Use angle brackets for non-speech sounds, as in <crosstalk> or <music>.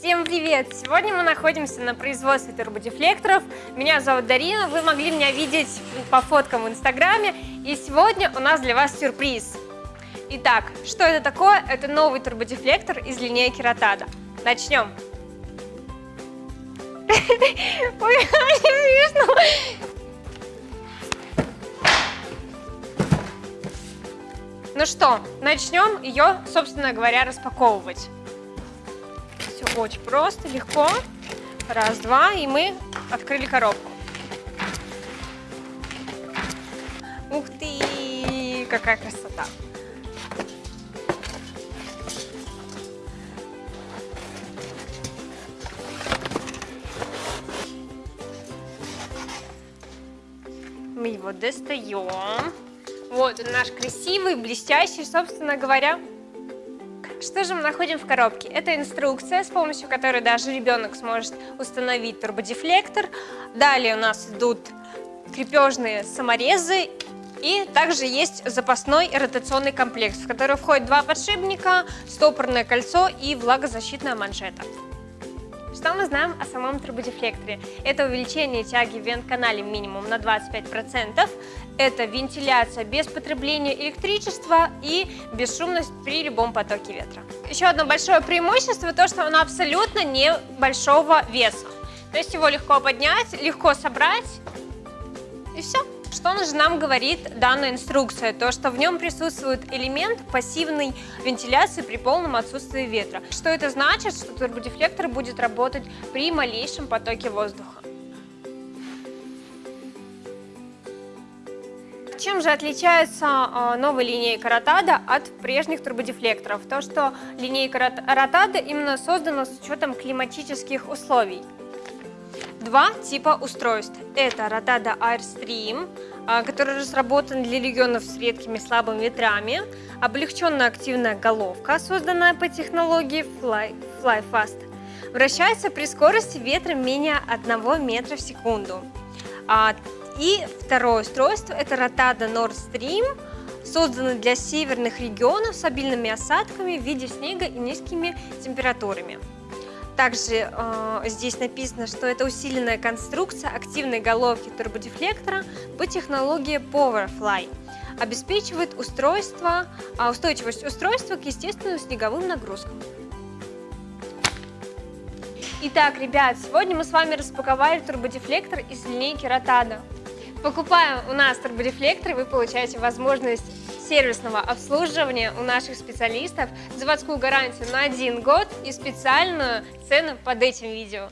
Всем привет! Сегодня мы находимся на производстве турбодефлекторов. Меня зовут Дарина, вы могли меня видеть по фоткам в инстаграме. И сегодня у нас для вас сюрприз. Итак, что это такое? Это новый турбодефлектор из линейки Ротада. Начнем! <laughs> Ну что, начнем ее, собственно говоря, распаковывать. Все очень просто, легко. Раз, два, и мы открыли коробку. Ух ты, какая красота! Мы его достаем. Вот он наш красивый, блестящий, собственно говоря. Что же мы находим в коробке? Это инструкция, с помощью которой даже ребенок сможет установить турбодефлектор. Далее у нас идут крепежные саморезы и также есть запасной ротационный комплекс, в который входит два подшипника, стопорное кольцо и влагозащитная манжета. Что мы знаем о самом турбодефлекторе? Это увеличение тяги в вент-канале минимум на 25%, это вентиляция без потребления электричества и бесшумность при любом потоке ветра. Еще одно большое преимущество, то что он абсолютно небольшого веса. То есть его легко поднять, легко собрать и все. Что же нам говорит данная инструкция? То, что в нем присутствует элемент пассивной вентиляции при полном отсутствии ветра. Что это значит? Что турбодефлектор будет работать при малейшем потоке воздуха. Чем же отличается а, новая линейка Ротада от прежних турбодефлекторов? То, что линейка Ротада именно создана с учетом климатических условий. Два типа устройств. Это Rotada Airstream, а, который разработан для регионов с редкими слабыми ветрами, облегченная активная головка, созданная по технологии Fly, Fly Fast, вращается при скорости ветра менее 1 метра в секунду. И второе устройство – это Rotada Nord Stream, созданный для северных регионов с обильными осадками в виде снега и низкими температурами. Также э, здесь написано, что это усиленная конструкция активной головки турбодефлектора по технологии Powerfly. Обеспечивает устройство, э, устойчивость устройства к естественным снеговым нагрузкам. Итак, ребят, сегодня мы с вами распаковали турбодефлектор из линейки Rotado. Покупая у нас турбодефлектор, вы получаете возможность сервисного обслуживания у наших специалистов, заводскую гарантию на один год и специальную цену под этим видео.